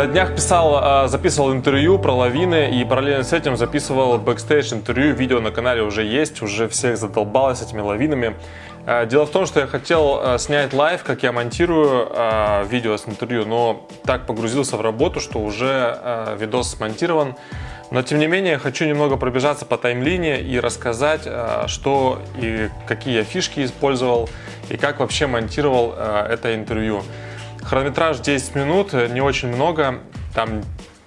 На днях писал, э, записывал интервью про лавины и параллельно с этим записывал бэкстейдж интервью. Видео на канале уже есть, уже всех задолбалось с этими лавинами. Э, дело в том, что я хотел э, снять live, как я монтирую видео с интервью, но так погрузился в работу, что уже видос смонтирован. Но тем не менее, хочу немного пробежаться по таймлайне и рассказать, что и какие я фишки использовал и как вообще монтировал это интервью. Хронометраж 10 минут, э, не очень много, там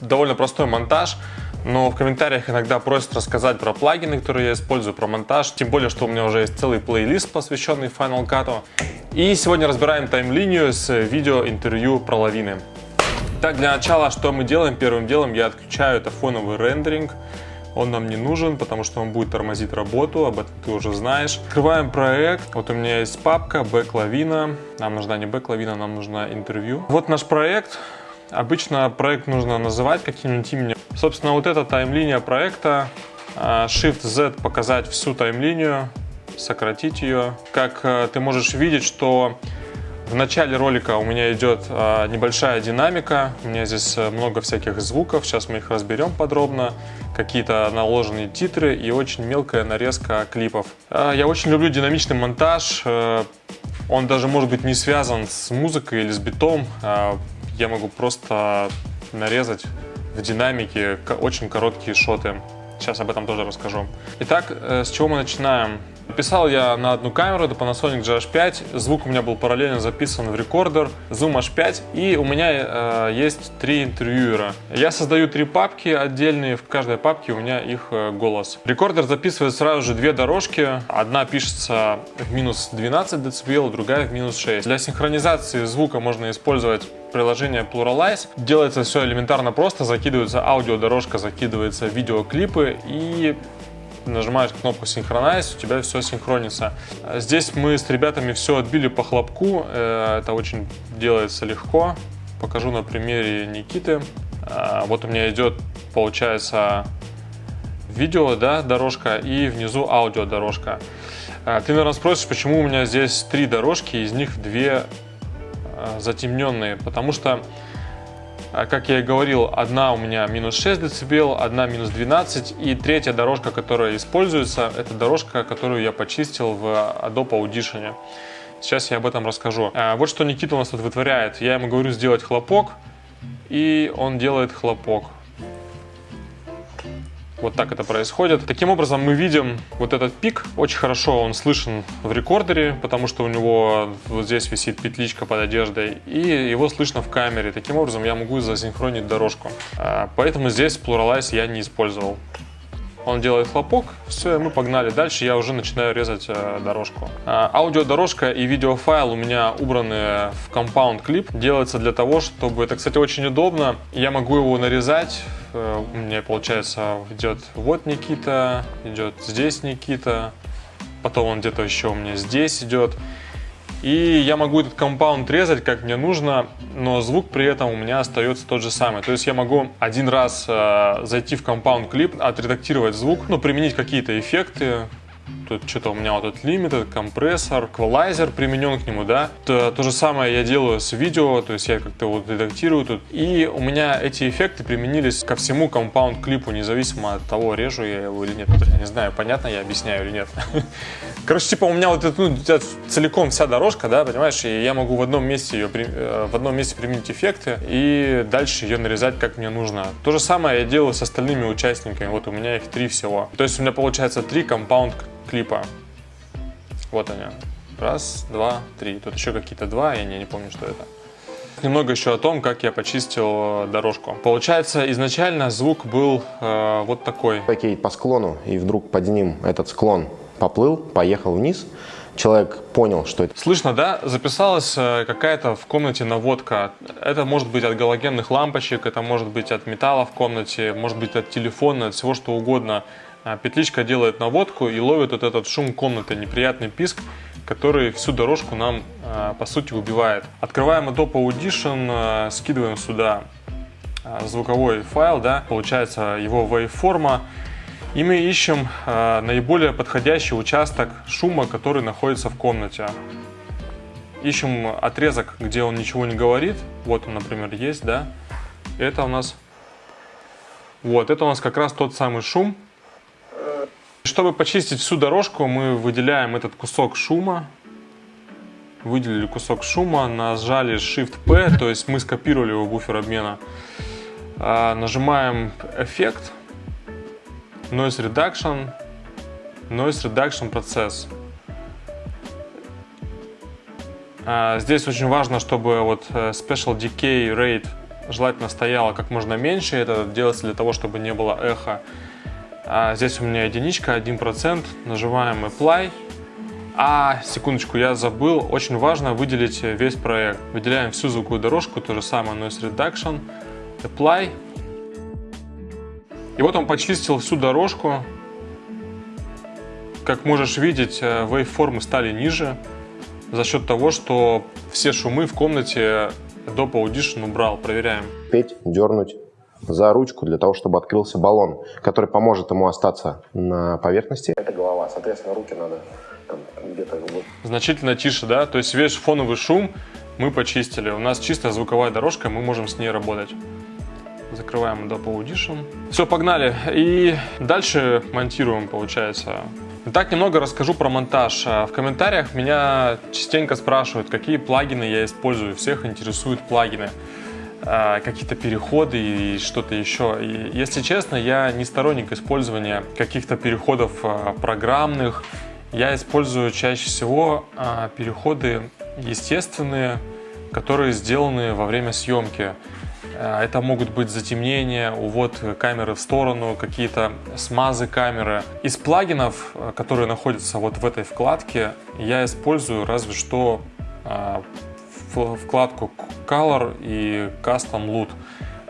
довольно простой монтаж, но в комментариях иногда просят рассказать про плагины, которые я использую, про монтаж, тем более, что у меня уже есть целый плейлист, посвященный Final Cut. И сегодня разбираем тайм-линию с видео-интервью про лавины. Так, для начала, что мы делаем? Первым делом я отключаю это фоновый рендеринг, он нам не нужен, потому что он будет тормозить работу, об этом ты уже знаешь. Открываем проект. Вот у меня есть папка бэклавина. Нам нужна не бэклавина, нам нужна интервью. Вот наш проект. Обычно проект нужно называть каким-нибудь именем. Собственно, вот эта таймлиния проекта. А, Shift-Z показать всю таймлинию, сократить ее. Как э, ты можешь видеть, что в начале ролика у меня идет а, небольшая динамика, у меня здесь э, много всяких звуков, сейчас мы их разберем подробно, какие-то наложенные титры и очень мелкая нарезка клипов. А, я очень люблю динамичный монтаж, э, он даже может быть не связан с музыкой или с битом, а, я могу просто нарезать в динамике очень короткие шоты. Сейчас об этом тоже расскажу. Итак, э, с чего мы начинаем? Писал я на одну камеру, это Panasonic GH5, звук у меня был параллельно записан в рекордер, Zoom H5, и у меня э, есть три интервьюера. Я создаю три папки отдельные, в каждой папке у меня их э, голос. Рекордер записывает сразу же две дорожки, одна пишется в минус 12 дБ, другая в минус 6. Для синхронизации звука можно использовать приложение PluralEyes. Делается все элементарно просто, закидывается аудиодорожка, закидывается видеоклипы и нажимаешь кнопку Synchronize, у тебя все синхронится. Здесь мы с ребятами все отбили по хлопку, э, это очень делается легко. Покажу на примере Никиты. Э, вот у меня идет, получается, видео, да, дорожка и внизу аудио дорожка. Э, ты, наверное, спросишь, почему у меня здесь три дорожки, из них две затемненные, потому что как я и говорил, одна у меня минус 6 дБ, одна минус 12 и третья дорожка, которая используется, это дорожка, которую я почистил в Adobe Audition. Сейчас я об этом расскажу. А, вот что Никита у нас тут вытворяет. Я ему говорю сделать хлопок, и он делает хлопок. Вот так это происходит. Таким образом мы видим вот этот пик. Очень хорошо он слышен в рекордере, потому что у него вот здесь висит петличка под одеждой. И его слышно в камере. Таким образом я могу засинхронить дорожку. А, поэтому здесь Pluralize я не использовал. Он делает хлопок, все, мы погнали дальше, я уже начинаю резать э, дорожку. Э, аудиодорожка и видеофайл у меня убраны в Compound Clip. Делается для того, чтобы, это, кстати, очень удобно, я могу его нарезать, у меня, получается, идет вот Никита, идет здесь Никита, потом он где-то еще у меня здесь идет. И я могу этот компаунд резать как мне нужно, но звук при этом у меня остается тот же самый. То есть я могу один раз э, зайти в компаунд клип, отредактировать звук, ну, применить какие-то эффекты, Тут что-то у меня вот этот лимит, компрессор, эквалайзер применен к нему, да. То, то же самое я делаю с видео, то есть я как-то вот редактирую тут. И у меня эти эффекты применились ко всему компаунд клипу, независимо от того, режу я его или нет. Я не знаю, понятно я объясняю или нет. Короче, типа у меня вот это, ну, целиком вся дорожка, да, понимаешь, и я могу в одном месте ее, э, в одном месте применить эффекты и дальше ее нарезать как мне нужно. То же самое я делаю с остальными участниками, вот у меня их три всего. То есть у меня получается три компаунд клипа. Вот они. Раз, два, три. Тут еще какие-то два, я не, не помню, что это. Немного еще о том, как я почистил э, дорожку. Получается, изначально звук был э, вот такой. Окей, по склону, и вдруг под ним этот склон поплыл, поехал вниз. Человек понял, что это. Слышно, да? Записалась э, какая-то в комнате наводка. Это может быть от галогенных лампочек, это может быть от металла в комнате, может быть от телефона, от всего что угодно. А петличка делает наводку и ловит вот этот шум комнаты, неприятный писк, который всю дорожку нам, а, по сути, убивает. Открываем Adobe Audition, а, скидываем сюда звуковой файл, да, получается его waveforma, и мы ищем наиболее подходящий участок шума, который находится в комнате. Ищем отрезок, где он ничего не говорит, вот он, например, есть, да, Это у нас... Вот, это у нас как раз тот самый шум. Чтобы почистить всю дорожку, мы выделяем этот кусок шума. Выделили кусок шума, нажали Shift-P, то есть мы скопировали его буфер обмена. А, нажимаем эффект, Noise Reduction, Noise Reduction процесс. А, здесь очень важно, чтобы вот э, Special Decay Rate желательно стояла как можно меньше. Это делается для того, чтобы не было эхо. А здесь у меня единичка, 1%. Нажимаем Apply. А, секундочку, я забыл. Очень важно выделить весь проект. Выделяем всю звуковую дорожку, то же самое Noise Reduction. Apply. И вот он почистил всю дорожку. Как можешь видеть, вейвформы стали ниже за счет того, что все шумы в комнате Dope Audition убрал. Проверяем. Петь, дернуть за ручку для того, чтобы открылся баллон, который поможет ему остаться на поверхности. Это голова, соответственно, руки надо где-то... Вот. Значительно тише, да? То есть весь фоновый шум мы почистили. У нас чистая звуковая дорожка, мы можем с ней работать. Закрываем Adobe Audition. Все, погнали. И дальше монтируем, получается. Итак, немного расскажу про монтаж. В комментариях меня частенько спрашивают, какие плагины я использую. Всех интересуют плагины. А, какие-то переходы и что-то еще. И, если честно, я не сторонник использования каких-то переходов а, программных. Я использую чаще всего а, переходы естественные, которые сделаны во время съемки. Это могут быть затемнения, увод камеры в сторону, какие-то смазы камеры. Из плагинов, которые находятся вот в этой вкладке, я использую разве что вкладку Color и Custom Loot.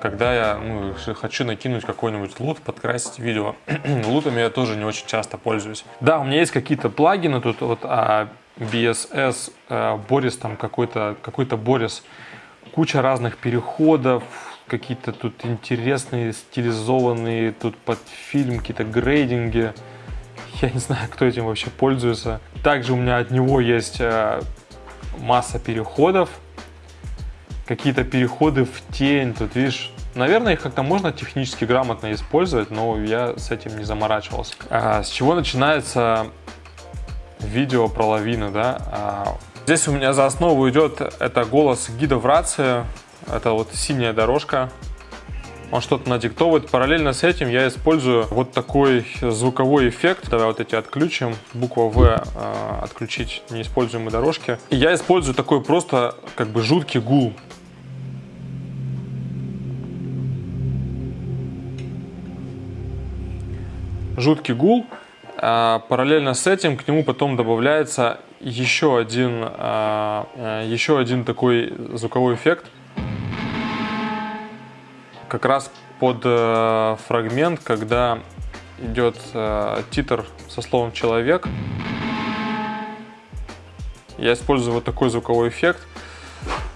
Когда я ну, хочу накинуть какой-нибудь лут, подкрасить видео. Лутами я тоже не очень часто пользуюсь. Да, у меня есть какие-то плагины тут, вот а, BSS, а, Boris там какой-то какой Boris, куча разных переходов, какие-то тут интересные, стилизованные, тут под фильм какие-то грейдинги. Я не знаю, кто этим вообще пользуется. Также у меня от него есть а, масса переходов, какие-то переходы в тень, тут видишь, наверное, их как-то можно технически грамотно использовать, но я с этим не заморачивался. А, с чего начинается видео про лавины, да? А, здесь у меня за основу идет это голос гида в рации, это вот синяя дорожка, он что-то надиктовывает. Параллельно с этим я использую вот такой звуковой эффект. Давай вот эти отключим. Буква В э, отключить неиспользуемые дорожки. И я использую такой просто как бы жуткий гул. Жуткий гул. А, параллельно с этим к нему потом добавляется еще один, а, э, еще один такой звуковой эффект – как раз под э, фрагмент, когда идет э, титр со словом «человек». Я использую вот такой звуковой эффект.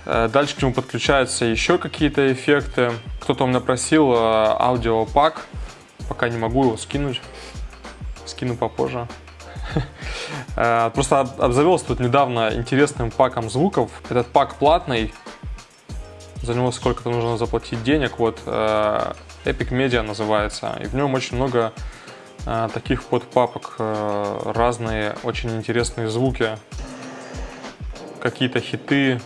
Дальше к нему подключаются еще какие-то эффекты. Кто-то у меня просил аудиопак. Пока не могу его скинуть. Скину попозже. Э, просто обзавелся тут недавно интересным паком звуков. Этот пак платный, за него сколько-то нужно заплатить денег. Вот э, Epic Media называется, и в нем очень много э, таких подпапок, разные очень интересные звуки, какие-то хиты,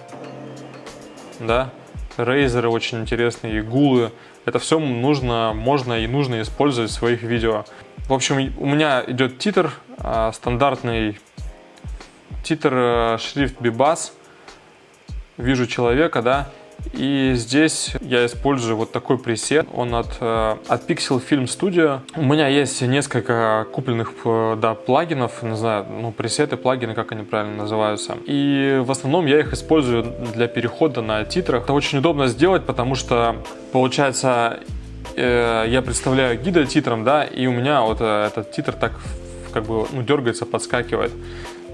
да, рейзеры очень интересные, игулы. Это все нужно, можно и нужно использовать в своих видео. В общем, у меня идет титр, стандартный титр шрифт Bibas. Вижу человека, да, и здесь я использую вот такой пресет. Он от, э, от Pixel Film Studio. У меня есть несколько купленных э, да, плагинов, не знаю, ну, пресеты, плагины, как они правильно называются. И в основном я их использую для перехода на титрах. Это очень удобно сделать, потому что получается э, я представляю гида титром, да, и у меня вот этот титр так как бы ну, дергается, подскакивает.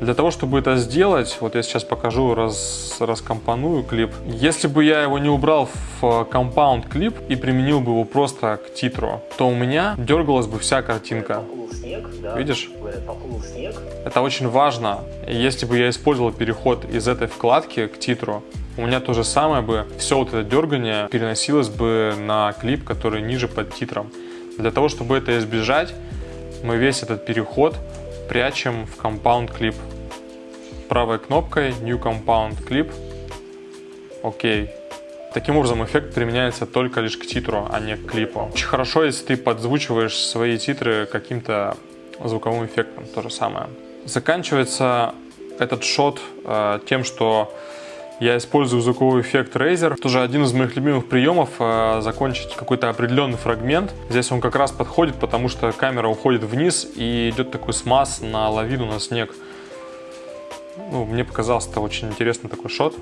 Для того, чтобы это сделать, вот я сейчас покажу, раз, раскомпоную клип. Если бы я его не убрал в компаунд клип и применил бы его просто к титру, то у меня дергалась бы вся картинка. видишь? Это очень важно. Если бы я использовал переход из этой вкладки к титру, у меня то же самое бы, все вот это дергание переносилось бы на клип, который ниже под титром. Для того, чтобы это избежать, мы весь этот переход прячем в Compound Clip. Правой кнопкой New Compound Clip. Окей. Таким образом, эффект применяется только лишь к титру, а не к клипу. Очень хорошо, если ты подзвучиваешь свои титры каким-то звуковым эффектом, то же самое. Заканчивается этот шот э, тем, что я использую звуковой эффект Razer. Тоже один из моих любимых приемов э, закончить какой-то определенный фрагмент. Здесь он как раз подходит, потому что камера уходит вниз и идет такой смаз на лавину, на снег. Ну, мне показался это очень интересный такой шот.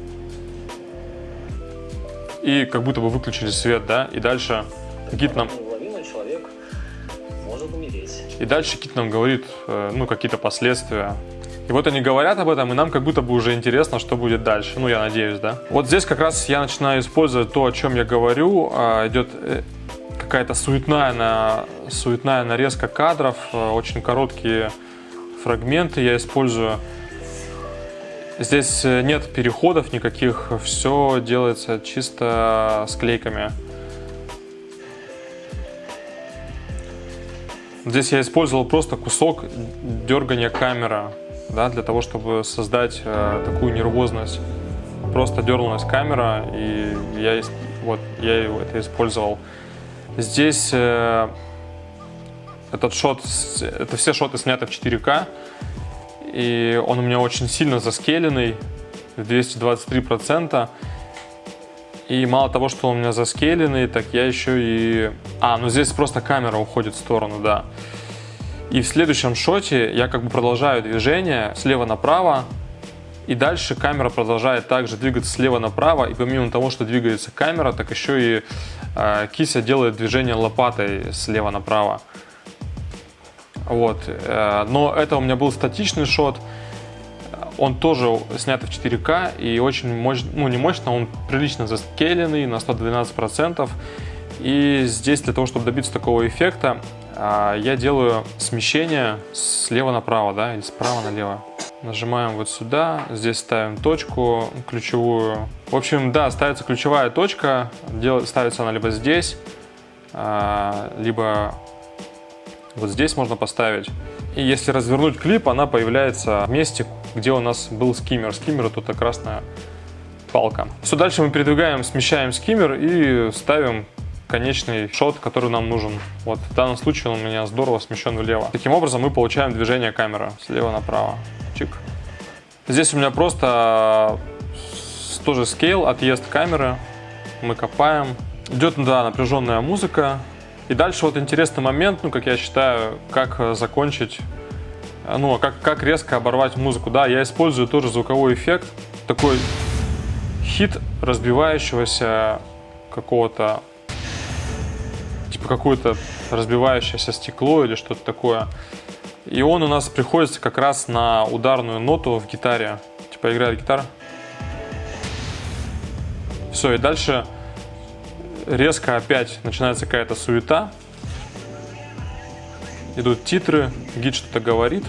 И как будто бы выключили свет, да, и дальше какие-то нам... И дальше Кит нам говорит, э, ну, какие-то последствия и вот они говорят об этом, и нам как будто бы уже интересно, что будет дальше. Ну, я надеюсь, да. Вот здесь как раз я начинаю использовать то, о чем я говорю. А, идет э, какая-то суетная, на, суетная нарезка кадров, э, очень короткие фрагменты я использую. Здесь э, нет переходов никаких, все делается чисто склейками. Здесь я использовал просто кусок дергания камеры да, для того, чтобы создать э, такую нервозность. Просто дернулась камера, и я, вот, я это использовал. Здесь э, этот шот, это все шоты сняты в 4К, и он у меня очень сильно заскеленный, 223%. И мало того, что он у меня заскеленный, так я еще и... А, ну здесь просто камера уходит в сторону, да. И в следующем шоте я как бы продолжаю движение слева направо, и дальше камера продолжает также двигаться слева направо, и помимо того, что двигается камера, так еще и э, кися делает движение лопатой слева направо. Вот. Э, но это у меня был статичный шот, он тоже снят в 4К и очень мощно, ну не мощно, он прилично заскеленный на 112%. И здесь для того, чтобы добиться такого эффекта, я делаю смещение слева направо, да, или справа налево. Нажимаем вот сюда, здесь ставим точку ключевую. В общем, да, ставится ключевая точка, ставится она либо здесь, а, либо вот здесь можно поставить. И если развернуть клип, она появляется в месте, где у нас был скиммер. Скиммер это красная палка. Все, дальше мы передвигаем, смещаем скиммер и ставим конечный шот, который нам нужен. Вот в данном случае он у меня здорово смещен влево. Таким образом мы получаем движение камеры слева направо. Чик. Здесь у меня просто тоже скейл, отъезд камеры. Мы копаем. Идет, да, напряженная музыка. И дальше вот интересный момент, ну, как я считаю, как закончить, ну, а как, как резко оборвать музыку. Да, я использую тоже звуковой эффект, такой хит разбивающегося какого-то типа какое-то разбивающееся стекло или что-то такое. И он у нас приходится как раз на ударную ноту в гитаре. Типа играет гитара. Все, и дальше резко опять начинается какая-то суета. Идут титры, гид что-то говорит.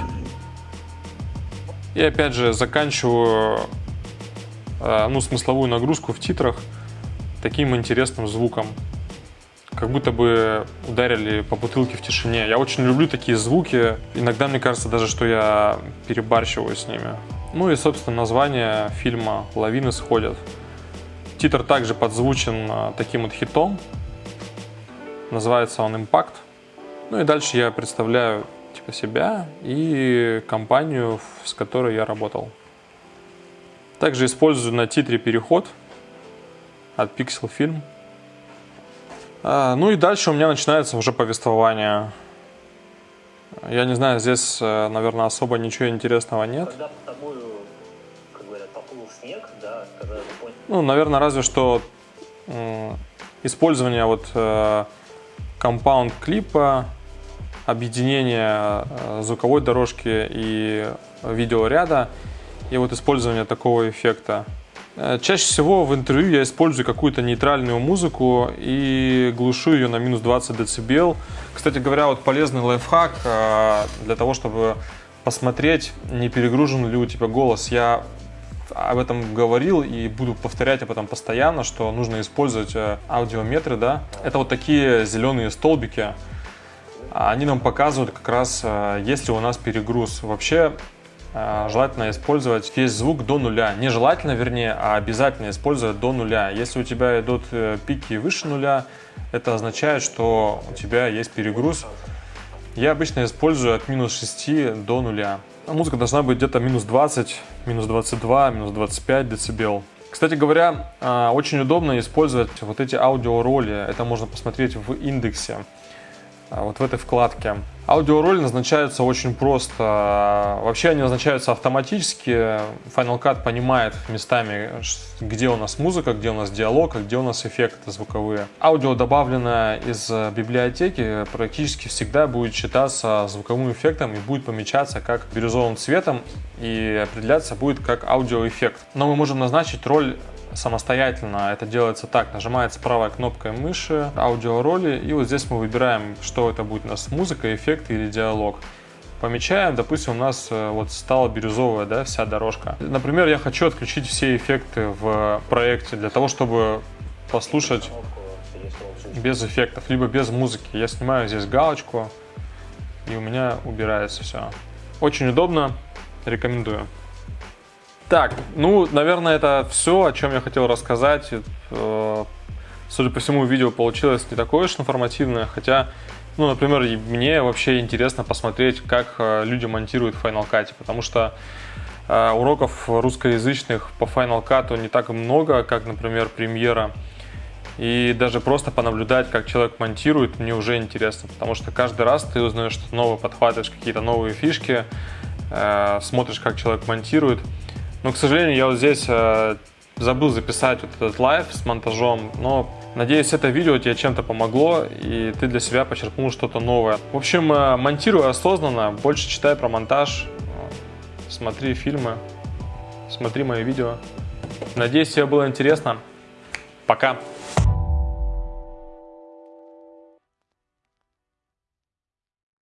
И опять же заканчиваю э, ну, смысловую нагрузку в титрах таким интересным звуком как будто бы ударили по бутылке в тишине. Я очень люблю такие звуки. Иногда мне кажется даже, что я перебарщиваю с ними. Ну и, собственно, название фильма «Лавины сходят». Титр также подзвучен а, таким вот хитом. Называется он «Импакт». Ну и дальше я представляю типа себя и компанию, с которой я работал. Также использую на титре переход от Pixel Film. А, ну и дальше у меня начинается уже повествование. Я не знаю, здесь, э, наверное, особо ничего интересного нет. Когда под тобой, как говорят, поплыл снег, да, когда Ну, наверное, разве что использование вот э, компаунд клипа, объединение э, звуковой дорожки и видеоряда, и вот использование такого эффекта. Э, чаще всего в интервью я использую какую-то нейтральную музыку и глушу ее на минус 20 дБ. Кстати говоря, вот полезный лайфхак э, для того, чтобы посмотреть, не перегружен ли у тебя голос. Я об этом говорил и буду повторять об этом постоянно, что нужно использовать э, аудиометры, да. Это вот такие зеленые столбики. Они нам показывают как раз, есть ли у нас перегруз. Вообще желательно использовать весь звук до нуля. Не желательно, вернее, а обязательно использовать до нуля. Если у тебя идут э, пики выше нуля, это означает, что у тебя есть перегруз. Я обычно использую от минус 6 до нуля. Музыка должна быть где-то минус 20, минус 22, минус 25 децибел. Кстати говоря, э, очень удобно использовать вот эти аудиороли. Это можно посмотреть в индексе. А, вот в этой вкладке. Аудиороли назначаются очень просто. Вообще они назначаются автоматически. Final Cut понимает местами, где у нас музыка, где у нас диалог, а где у нас эффекты звуковые. Аудио, добавленное из библиотеки, практически всегда будет считаться звуковым эффектом и будет помечаться как бирюзовым цветом и определяться будет как аудиоэффект. Но мы можем назначить роль самостоятельно. Это делается так, нажимается правой кнопкой мыши, аудиороли, и вот здесь мы выбираем, что это будет у нас, музыка, эффект или диалог. Помечаем, допустим, у нас э, вот стала бирюзовая, да, вся дорожка. Например, я хочу отключить все эффекты в проекте для того, чтобы послушать без эффектов, либо без музыки. Я снимаю здесь галочку, и у меня убирается все. Очень удобно, рекомендую. Так, ну, наверное, это все, о чем я хотел рассказать. Э, судя по всему, видео получилось не такое уж информативное, хотя, ну, например, мне вообще интересно посмотреть, как э, люди монтируют в Final Cut, потому что э, уроков русскоязычных по Final Cut не так много, как, например, премьера. И даже просто понаблюдать, как человек монтирует, мне уже интересно, потому что каждый раз ты узнаешь что-то новое, подхватываешь какие-то новые фишки, смотришь, как человек монтирует. Но, к сожалению, я вот здесь э, забыл записать вот этот live с монтажом, но надеюсь, это видео тебе чем-то помогло, и ты для себя почерпнул что-то новое. В общем, э, монтируй осознанно, больше читай про монтаж, смотри фильмы, смотри мои видео. Надеюсь, тебе было интересно. Пока!